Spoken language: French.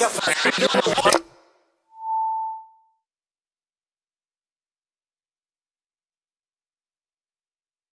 Café.